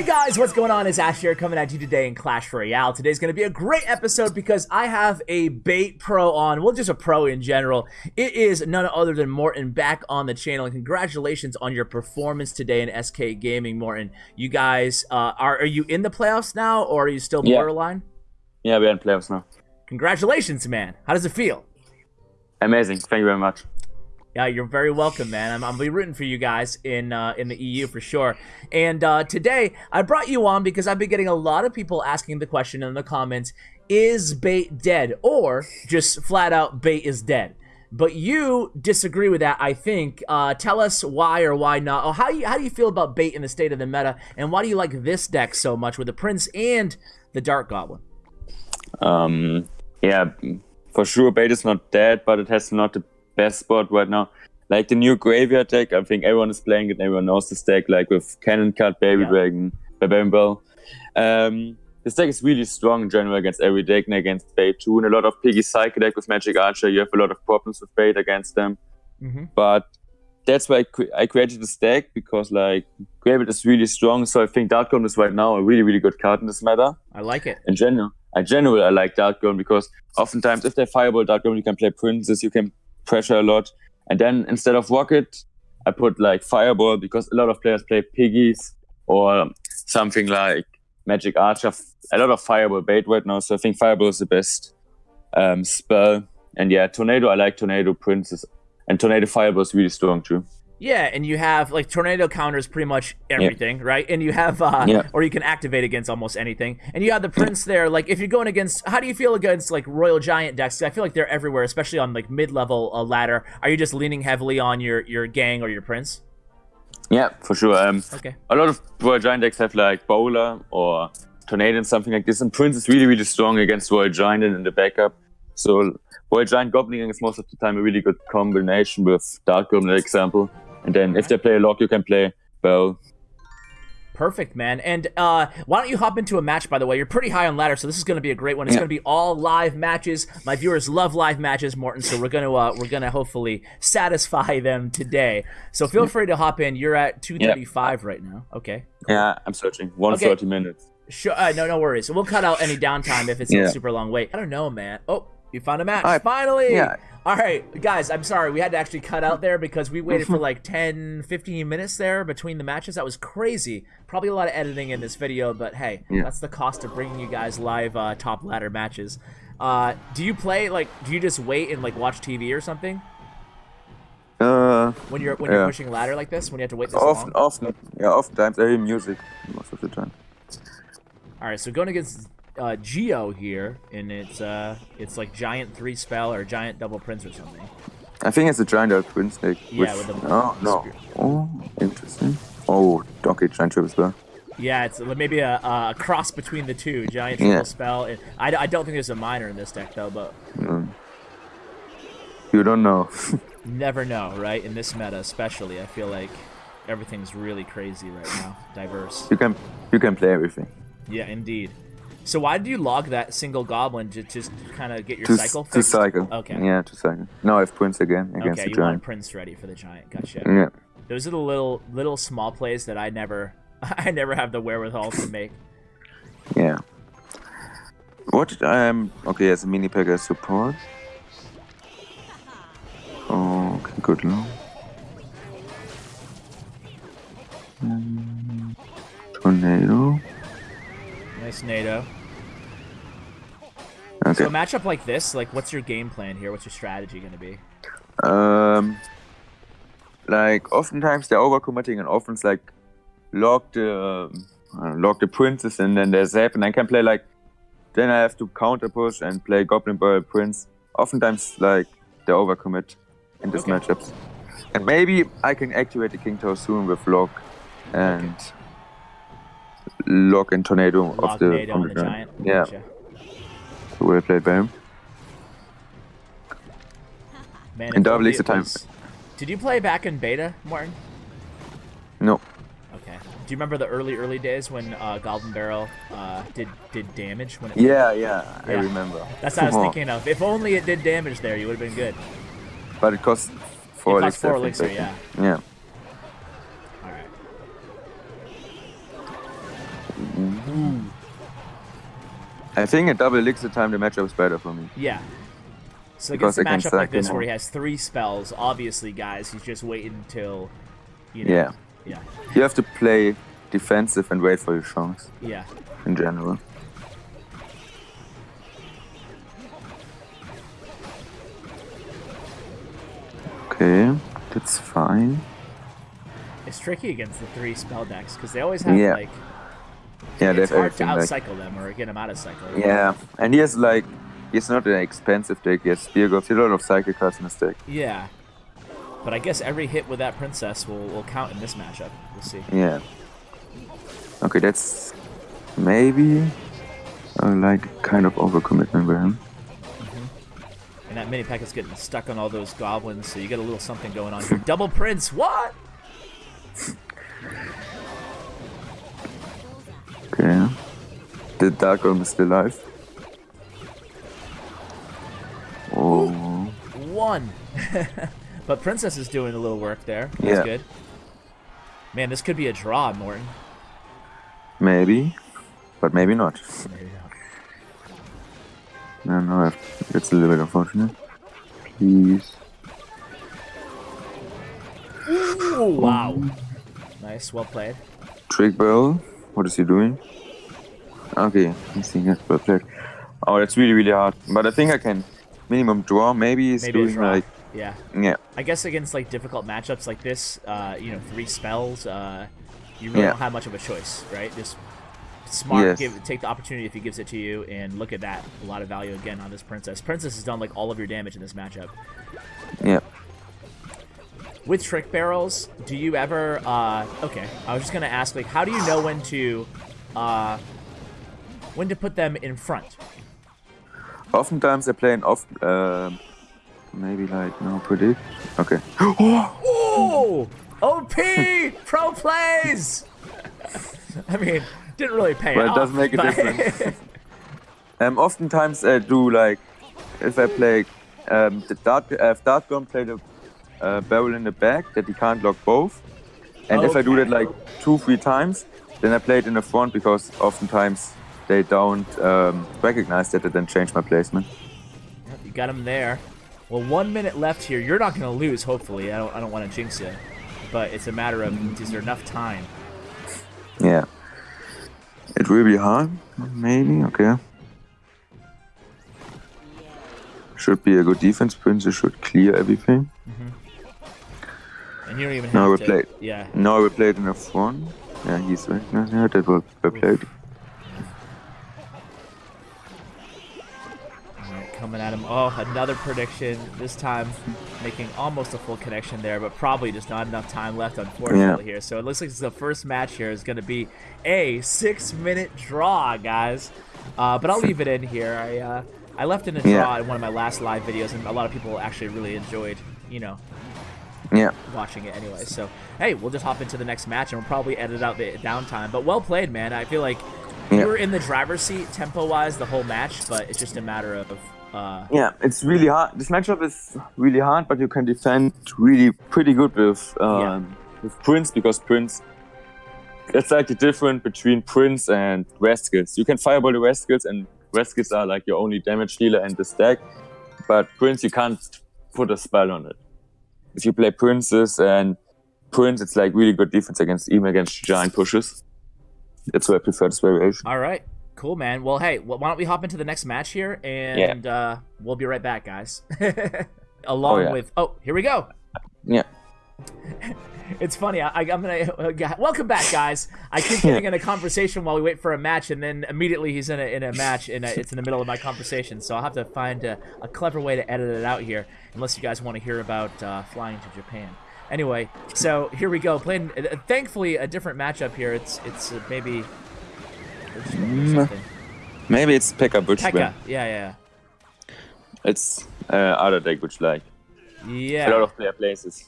Hey guys, what's going on? It's Ash here coming at you today in Clash Royale. Today's going to be a great episode because I have a bait pro on, well, just a pro in general. It is none other than Morten back on the channel, and congratulations on your performance today in SK Gaming, Morten. You guys, uh, are, are you in the playoffs now, or are you still Yeah. borderline? Yeah, we're in playoffs now. Congratulations, man. How does it feel? Amazing. Thank you very much. Yeah, you're very welcome, man. I'm, I'm be rooting for you guys in uh, in the EU for sure. And uh, today I brought you on because I've been getting a lot of people asking the question in the comments: Is bait dead, or just flat out bait is dead? But you disagree with that, I think. Uh, tell us why or why not. Oh, how you how do you feel about bait in the state of the meta, and why do you like this deck so much with the Prince and the Dart Goblin? Um, yeah, for sure, bait is not dead, but it has not best spot right now. Like the new graveyard deck, I think everyone is playing it. Everyone knows this deck, like with Cannon Cart, Baby Yeah. Dragon, Barbarian Barrel. Um, this deck is really strong in general against every deck and against bait too. And a lot of Piggy Psycho deck with Magic Archer, you have a lot of problems with bait against them. Mm-hmm. but that's why I, cre- I created this deck because like Graveyard is really strong. So I think Dart Goblin is right now a really really good card in this meta. I like it. In general, in general, I like Dart Goblin because oftentimes if they fireball Dart Goblin, you can play Princess, you can pressure a lot, and then instead of Rocket, I put like Fireball because a lot of players play Piggies or something like Magic Archer. A lot of Fireball bait right now, so I think Fireball is the best um, spell. And yeah, Tornado, I like Tornado Princess. And Tornado Fireball is really strong too. Yeah, and you have like tornado counters pretty much everything, right? And you have uh Yeah. or you can activate against almost anything. And you have the prince there. Like if you're going against how do you feel against like royal giant decks? I feel like they're everywhere, especially on like mid-level uh, ladder. Are you just leaning heavily on your your gang or your prince? Yeah, for sure. Um, Okay. a lot of Royal Giant decks have like Bowler or Tornado and something like this. And Prince is really, really strong against Royal Giant and in the backup. So Royal Giant Goblin is most of the time a really good combination with Dart Goblin, for example. And then if they play a log, you can play Bell. Perfect, man. And uh, why don't you hop into a match? By the way, you're pretty high on ladder, so this is going to be a great one. It's Yeah. going to be all live matches. My viewers love live matches, Morten. So we're gonna uh, we're gonna hopefully satisfy them today. So feel free to hop in. You're at 235 right now. Okay. Yeah, I'm searching. 130 minutes. Sure. Uh, no, no worries. We'll cut out any downtime if it's Yeah. a super long wait. I don't know, man. Oh, you found a match. I- Finally. yeah. All right, guys. I'm sorry. We had to actually cut out there because we waited for like 10, 15 minutes there between the matches. That was crazy. Probably a lot of editing in this video, but hey, Yeah. that's the cost of bringing you guys live uh, top ladder matches. Uh, do you play like? Do you just wait and like watch TV or something Uh, when you're when you're pushing ladder like this? When you have to wait this often, long? often, yeah, oftentimes I hear music most of the time. All right, so going against uh, Geo here, and it's uh, it's like giant three spell or giant double prince or something. I think it's a giant Dark Twin Snake. Yeah, with the Oh, no. spear. Oh, interesting. Oh, okay, giant triple spell. Yeah, it's maybe a, a cross between the two, giant triple Yeah. spell. I, I don't think there's a Miner in this deck though, but You don't know. never know, right? In this meta, especially, I feel like everything's really crazy right now, diverse. you can you can play everything. Yeah, indeed. So why did you log that single goblin to just kind of get your To, cycle to cycle. Okay. Yeah, to cycle. Now I have Prince again against Okay, the you want. Prince ready for the giant. Gotcha. Yeah. Those are the little little small plays that I never I never have the wherewithal to make. Yeah. What um okay as a mini pack as support. Oh, okay, good low. Mm, tornado. NATO. Okay. So a matchup like this, like what's your game plan here? What's your strategy gonna be? Um, like oftentimes they're overcommitting and often it's like log the uh, log the princes and then they zap and I can play like then I have to counter push and play Goblin Boy Prince. Oftentimes like they overcommit in these Okay. matchups. And maybe I can activate the King Tower soon with log and log and tornado Log of the, NATO on the the giant. Yeah, Gotcha. so well played by him. Man, And double is the time. was- Did you play back in beta, Martin? No. Okay. Do you remember the early early days when uh, Goblin Barrel uh, did did damage when it? Yeah, yeah, I remember. That's what I was Oh, thinking of. If only it did damage there, you would have been good. But it costs four It costs elixir. four elixir, think. Yeah. I think a double elixir time the matchup is better for me. Yeah. So Because against a matchup like this where he has three spells, obviously, guys, he's just waiting until, you know. Yeah. Yeah. You have to play defensive and wait for your chance Yeah. in general. Okay, that's fine. It's tricky against the three spell decks because they always have Yeah. like Yeah, it's hard to everything. Like, outcycle them or get them out of cycle. yeah, and he has like he's not an expensive deck. He has Spear he has a lot of cycle cards in his deck. Yeah. But I guess every hit with that princess will, will count in this matchup. We'll see. Yeah. Okay, that's maybe uh, like kind of overcommitment by him. And that mini pack is getting stuck on all those goblins, so you get a little something going on here. Double prince, what? Okay. The Dart Goblin is still alive. Oh. One. but princess is doing a little work there. That's Yeah. good. Man, this could be a draw, Morten. Maybe. But maybe not. Maybe not. No, no, I've- that's a little bit unfortunate. Please. Ooh, wow. Nice, well played. Trick Bell. What is he doing? Okay, seeing it well played. Oh, that's really, really hard. But I think I can minimum draw. Maybe he's Maybe doing like. Yeah. Yeah. I guess against like difficult matchups like this, uh, you know, three spells, uh, you really Yeah. don't have much of a choice, right? Just smart, Yes. give take the opportunity if he gives it to you, and look at that, a lot of value again on this princess. Princess has done like all of your damage in this matchup. Yeah. With trick barrels, do you ever? Uh, okay, I was just gonna ask, like, how do you know when to, uh, when to put them in front? Oftentimes I play an off. Um, maybe like no predict. Okay. Oh, OP pro plays. I mean, didn't really pay Well, it off, does make a but- difference. Um, oftentimes I do like if I play um, the dart. Uh, if dart gun play the uh, barrel in the back that he can't lock both, and if I do that like two three times, then I play it in the front because oftentimes they don't um, recognize that. and then change my placement. You got him there. Well, one minute left here. You're not going to lose, hopefully. I don't. I don't want to jinx it. but it's a matter of is there enough time? Yeah. It will be hard, maybe. Okay. Should be a good defense. Princess should clear everything. And you don't even No, we to. played. Yeah. No, I will play it in the front. Yeah, he's right. Yeah, yeah, that will be played. All right, coming at him. Oh, another prediction. This time, making almost a full connection there, but probably just not enough time left, unfortunately, here. So it looks like the first match here is going to be a six-minute draw, guys. Uh, but I'll leave it in here. I uh, I left in a draw Yeah. in one of my last live videos, and a lot of people actually really enjoyed, you know, Yeah. watching it anyway. So hey, we'll just hop into the next match, and we'll probably edit out the downtime. But well played, man. I feel like Yeah. you were in the driver's seat tempo-wise the whole match, but it's just a matter of uh, Yeah, it's really hard. This matchup is really hard, but you can defend really pretty good with um, with Prince because Prince. It's like the difference between Prince and Rascals. You can fireball the Rascals, and Rascals are like your only damage dealer in the stack. But Prince, you can't put a spell on it. If you play Princes and Prince, it's like really good defense against even against giant pushes. That's why I prefer this variation. All right. Cool, man. Well, hey, wh- why don't we hop into the next match here, and uh, we'll be right back, guys. Along Oh, yeah. with, oh, here we go. Yeah. It's funny. I, I'm gonna uh, welcome back, guys. I keep getting in a conversation while we wait for a match, and then immediately he's in a in a match, and uh, it's in the middle of my conversation. So I'll have to find a, a clever way to edit it out here, unless you guys want to hear about uh, flying to Japan. Anyway, so here we go. Playing, uh, thankfully, a different matchup here. It's it's uh, maybe. Mm. Maybe it's Pekka Butch. Pekka. Yeah, yeah, It's uh, other deck which like yeah. a lot of player places.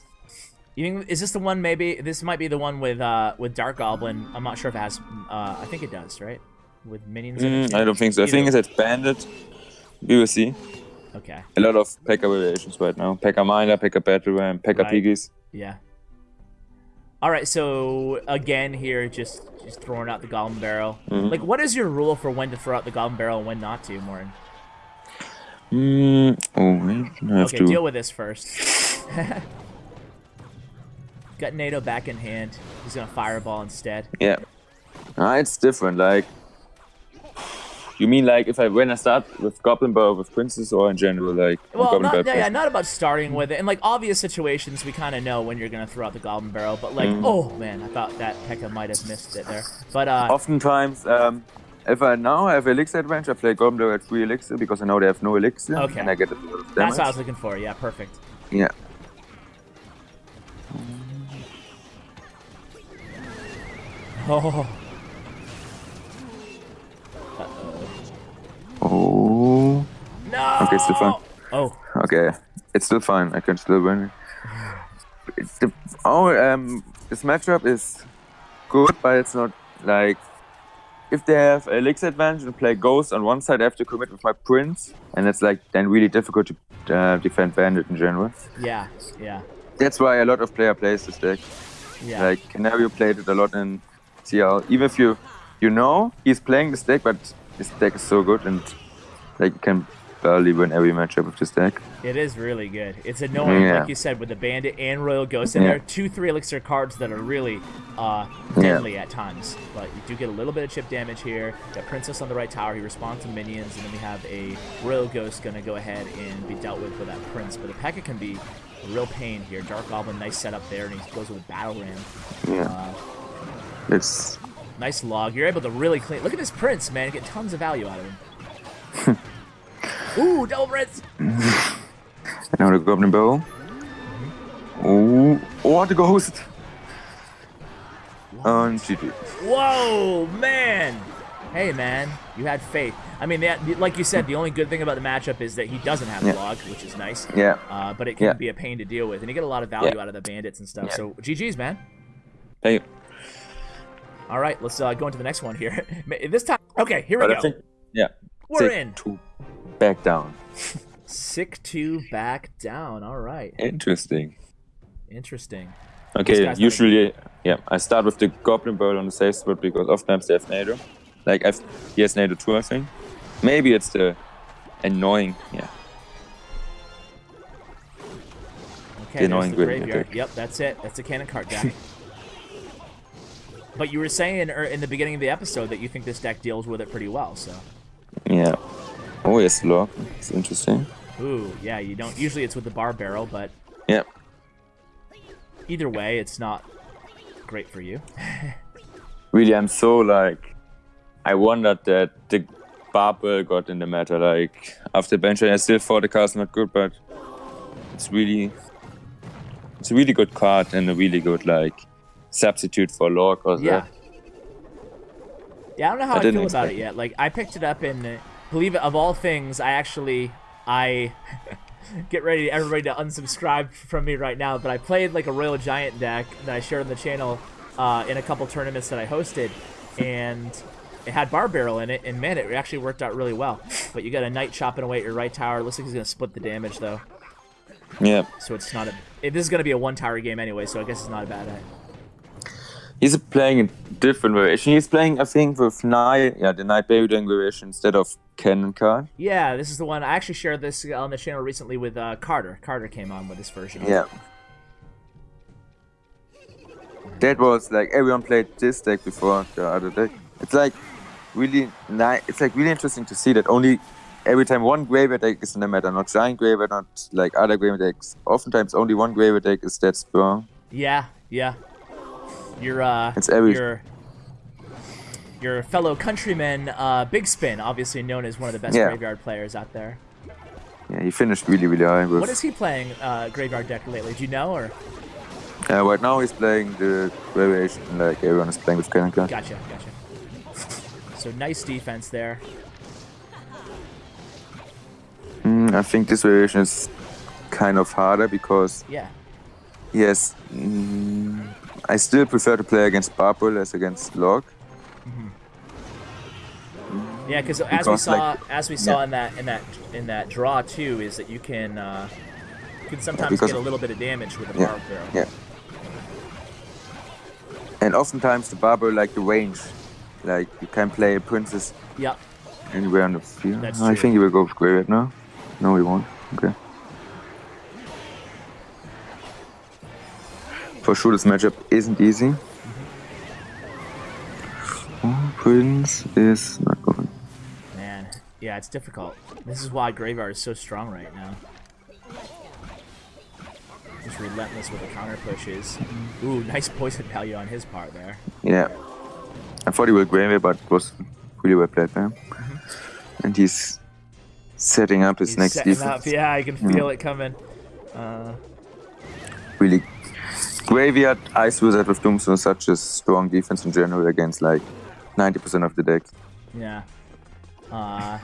You think, is this the one? Maybe this might be the one with uh with Dart Goblin. I'm not sure if it has. Uh, I think it does, right? With minions. Mm. I don't think so. I think Either- it's Bandit. We will see. Okay. A lot of Pekka variations right now. Pekka Miner, Pekka Battle Ram, Pekka Right. Piggies. Yeah. All right, so again here, just just throwing out the Goblin Barrel. Mhm. Like, what is your rule for when to throw out the Goblin Barrel and when not to, Morten? Mm, oh, I have Okay, to. deal with this first. Got NATO back in hand. He's gonna fireball instead. Yeah. Ah, it's different. Like, you mean like if I when I start with Goblin Barrel with Princess or in general like Well, Goblin not, yeah, yeah, not about starting with it. In like obvious situations, we kind of know when you're gonna throw out the Goblin Barrel. But like, Mm. oh man, I thought that Pekka might have missed it there. But uh, Oftentimes, um, if I now have elixir advantage, I play Goblin Barrel at free elixir because I know they have no elixir, Okay. and I get a lot of damage. that's what I was looking for. Yeah, perfect. Yeah. Oh, Oh. no! Okay, still fine. Oh, Okay, it's still fine. I can still win. It's the, oh, um, this matchup is good, but it's not like if they have a elixir advantage and play ghost on one side, I have to commit with my prince, and it's like then really difficult to uh, defend bandit in general. yeah, yeah, That's why a lot of player plays this deck. yeah. Like Canario played it a lot in CL. Even if you you know he's playing this deck, but this deck is so good and like you can barely win every matchup with this deck. It is really good. It's annoying, Yeah. like you said, with the Bandit and Royal Ghost and Yeah. there. Two, three elixir cards that are really uh, Yeah. deadly at times. But you do get a little bit of chip damage here. Got Princess on the right tower. He responds to minions, and then we have a Royal Ghost going to go ahead and be dealt with with that Prince. But the P.E.K.K.A can be a real pain here. Dart Goblin, nice setup there, and he goes with Battle Ram. Yeah, Uh, it's nice log. You're able to really clean. Look at this Prince, man. Get tons of value out of him. Ooh, double Prince. now the Goblin Bow. Oh, oh, the Ghost! And GG. Whoa, man! Hey, man, you had faith. I mean, that, like you said, the only good thing about the matchup is that he doesn't have Yeah. log, which is nice. Yeah, Uh, but it can Yeah. be a pain to deal with, and you get a lot of value Yeah. out of the bandits and stuff. Yeah. So GG's, man. hey, All right, let's uh, go into the next one here. this time, okay, here we but go. Think yeah, We're take in. two back down. Sick two back down. All right, Interesting. interesting. Okay, usually, yeah, I start with the Goblin Bird on the safe spot because oftentimes they have NATO. Like, I've, he has NATO too, I think. Maybe it's the annoying, yeah. Okay, The annoying the graveyard deck. Yep, that's it. That's a cannon cart deck. but you were saying er, in the beginning of the episode that you think this deck deals with it pretty well. So, Yeah. Oh, yes, log. It's interesting. ooh, yeah, you don't. Usually it's with the bar barrel, but Yeah. either way, it's not great for you. Really, I'm so, like, I wondered that the bar barrel got in the matter. Like, after benching, I still thought the card's not good, but it's really, it's a really good card and a really good, like, substitute for log or Yeah. that. Yeah, I don't know how I I, feel about it yet. Like, I picked it up and uh, believe it, of all things, I actually I get ready everybody to unsubscribe from me right now. But I played like a Royal Giant deck that I shared on the channel uh, in a couple tournaments that I hosted, and it had Bar Barrel in it, and man, it actually worked out really well. But you got a Knight chopping away at your right tower. Looks like he's gonna split the damage though, Yeah. so it's not a. It, this is gonna be a one tower game anyway, so I guess it's not a bad. uh, He's playing a different variation. He's playing, I think, with Knight, yeah, the Knight Baby Dang variation instead of Cannon Cart. Yeah, this is the one. I actually shared this on the channel recently with uh, Carter. Carter came on with this version. Yeah. That was like everyone played this deck before the other deck. It's like really nice. It's like really interesting to see that only every time one graveyard deck is in the meta, not giant graveyard, not like other graveyard decks. Oftentimes only one graveyard deck is that strong. Yeah, yeah. Your uh, It's every- your your fellow countryman, uh, BigSpin, obviously known as one of the best Yeah. graveyard players out there. Yeah, he finished really really high. With, What is he playing uh, graveyard deck lately? Do you know or? Uh, right now he's playing the variation like everyone is playing with Cannon. Gotcha, gotcha. So nice defense there. Mm, I think this variation is kind of harder because Yeah. yes, mm, I still prefer to play against Barbell as against Log. Yeah, because as we saw, like- as we saw yeah. in that in that in that draw too, is that you can uh, you can sometimes because- get a little bit of damage with a Yeah, bar barrel. yeah. And oftentimes the barber like the range, like you can play a princess Yep. anywhere on the field. That's I true. think he will go with Graveyard now. No, he won't. Okay. For sure, this matchup isn't easy. Oh, Prince is not going. Man, yeah, it's difficult. This is why Graveyard is so strong right now. Just relentless with the counter pushes. Ooh, nice poison value on his part there. Yeah. I thought he would Graveyard, but it was really well played there. And he's setting up his He's next setting defense. up. Yeah, I can feel it coming. Uh, really graveyard ice wizard with tombstone such a strong defense in general against like 90% of the deck. yeah. Uh,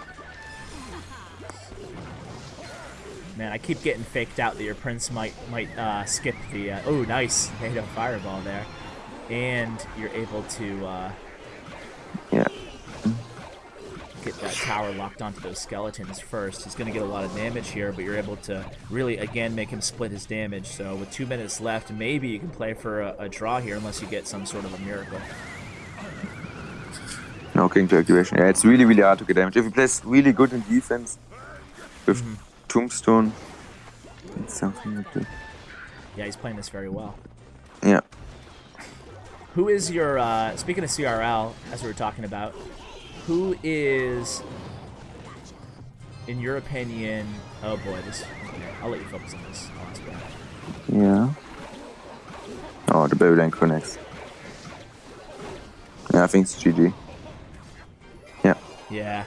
man, I keep getting faked out that your prince might might uh, skip the. Uh, oh, nice! Made a fireball there, and you're able to. Uh, yeah get that tower locked onto those skeletons first. He's going to get a lot of damage here, but you're able to really, again, make him split his damage. So with two minutes left, maybe you can play for a, a draw here unless you get some sort of a miracle. no king to activation yeah it's really really hard to get damage if he plays really good in defense with tombstone it's something like that Yeah, he's playing this very well. yeah Who is your, uh, speaking of CRL, as we were talking about, who is, in your opinion, oh boy, this, okay, I'll let you focus on this. Ask that. yeah oh the Babylon connects yeah I think it's GG yeah Yeah.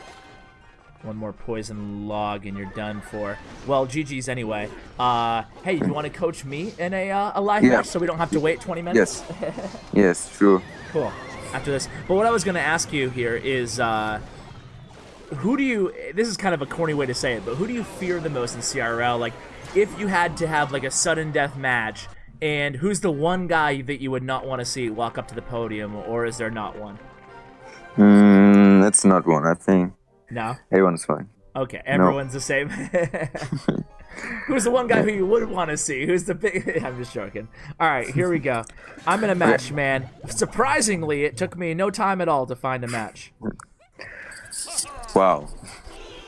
One more poison log and you're done for. Well, GG's anyway. Uh, hey, you want to coach me in a, uh, a live Yeah. match so we don't have to wait 20 minutes? yes yes sure Cool. After this. But what I was going to ask you here is, uh, who do you, this is kind of a corny way to say it, but who do you fear the most in CRL? Like, if you had to have, like, a sudden death match, and who's the one guy that you would not want to see walk up to the podium, or is there not one? mm, that's not one I think No? everyone's fine Okay, everyone's the same. Who's the one guy who you would want to see? Who's the big? I'm just joking. All right, here we go. I'm in a match, man. Surprisingly, it took me no time at all to find a match. wow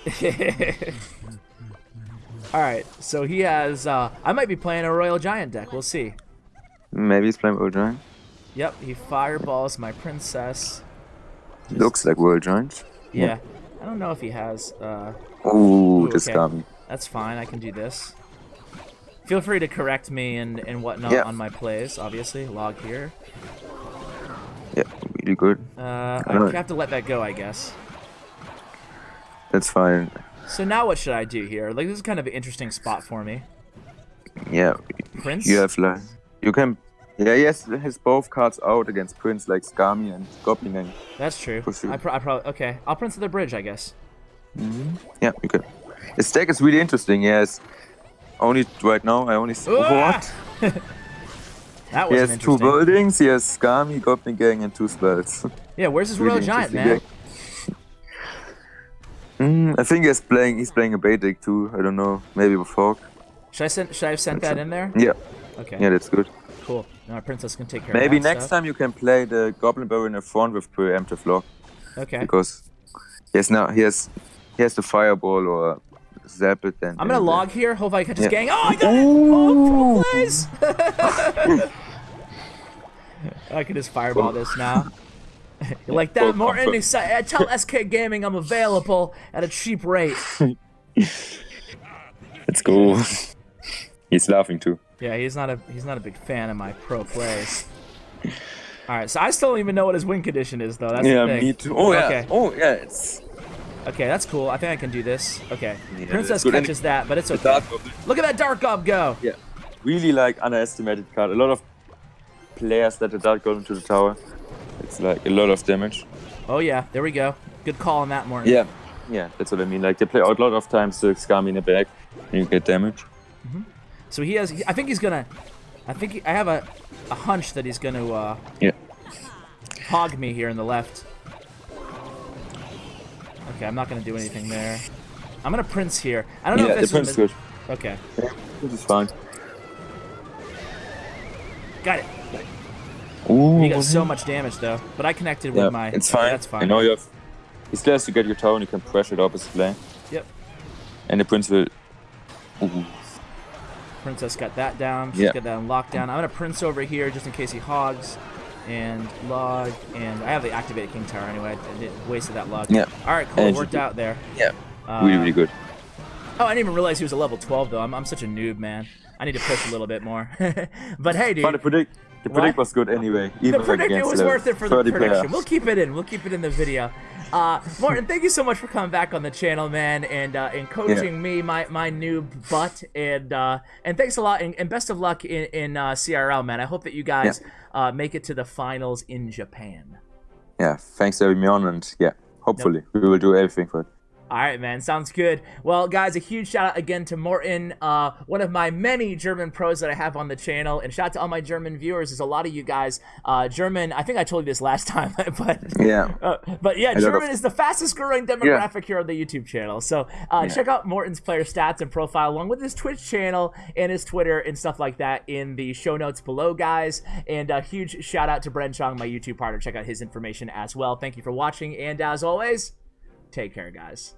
All right, so he has. Uh, I might be playing a Royal Giant deck. We'll see. maybe he's playing Royal Giant Yep, he fireballs my princess. looks like Royal Giant Yeah, I don't know if he has. Uh, Ooh, Ooh, this okay. got me. That's fine. I can do this. Feel free to correct me and, and whatnot Yeah. on my plays, obviously. Log here. Yeah, really good. Uh, I have to let that go, I guess. That's fine. So now what should I do here? Like, this is kind of an interesting spot for me. Yeah, Prince? you have like you can. Yeah, yes, has both cards out against Prince like Skarmy and Goblin. That's true. I, pro- I probably... Okay, I'll Prince of the Bridge, I guess. yeah, you can. His deck is really interesting. Yes, only right now I only. s- Ah! What? That He has two buildings. He has Skarmy, Goblin Gang, and two spells. Yeah, where's his Really Royal Giant, man? mm, I think he's playing. He's playing a bait deck too. I don't know. Maybe with Hawk. Should I send? Should I have sent that in there? Yeah, Okay. yeah, that's good. Cool. Now our princess can take care Maybe of that Maybe next stuff. time you can play the Goblin Barrel in the front with preemptive log. Okay. because he has now he has he has the fireball or zap it and I'm gonna and, uh, log here. Hope I catch his Yeah. gang. Oh, I got it! Oh, pro plays! I can just fireball this now. You like that, Morten? He said, uh, Tell SK Gaming I'm available at a cheap rate. it's cool. He's laughing too. Yeah, he's not a he's not a big fan of my pro plays. All right, so I still don't even know what his win condition is, though. That's yeah, the thing. me too. Oh yeah. Oh yeah. It's Okay, that's cool. I think I can do this. Okay, Yeah, Princess that's good. And catches that, but it's okay. Look at that Dart Gob go. Yeah. Really like underestimated card. A lot of players that the dart goblin to the tower. It's like a lot of damage. Oh yeah, there we go. Good call on that, Morten. Yeah. Yeah, that's what I mean. Like they play out a lot of times the Skarmy in the back and you get damage. So he has. I think he's gonna. I think he, I have a, a hunch that he's gonna uh, Yeah. hog me here in the left. Okay, I'm not gonna do anything there. I'm gonna prince here. I don't know Yeah, if the this prince is good. Okay, Yeah, this is fine. got it. Ooh, He got so much damage though, but I connected yeah, with my. it's fine. That's fine. I know you have. He still has to get your tower and you can pressure the opposite lane. Yep. And the prince will. Ooh. Princess got that down. She's Yeah. got that on lockdown. I'm gonna Prince over here just in case he hogs. And log, and I have the activated King Tower anyway. I did wasted that log. Yeah. All right, cool. And Worked out there. Yeah. Uh, really, really good. Oh, I didn't even realize he was a level 12 though. I'm, I'm such a noob, man. I need to push a little bit more. but hey, dude. But the predict, the What? predict was good anyway. Even the prediction against was worth it for the prediction. We'll keep it in. We'll keep it in the video. Uh, Martin, thank you so much for coming back on the channel, man, and uh, and coaching me, my my noob butt, and uh, and thanks a lot, and, and best of luck in in uh, CRL, man. I hope that you guys uh, make it to the finals in Japan. Yeah, thanks for having me on, and yeah, hopefully we will do everything for it. All right, man. Sounds good. Well, guys, a huge shout out again to Morten, uh, one of my many German pros that I have on the channel, and shout out to all my German viewers. There's a lot of you guys. Uh, German. I think I told you this last time, but Yeah. uh, but yeah, German is the fastest growing demographic here on the YouTube channel. So uh, check out Morten's player stats and profile along with his Twitch channel and his Twitter and stuff like that in the show notes below, guys. And a huge shout out to Bren Chong, my YouTube partner. Check out his information as well. Thank you for watching, and as always, take care, guys.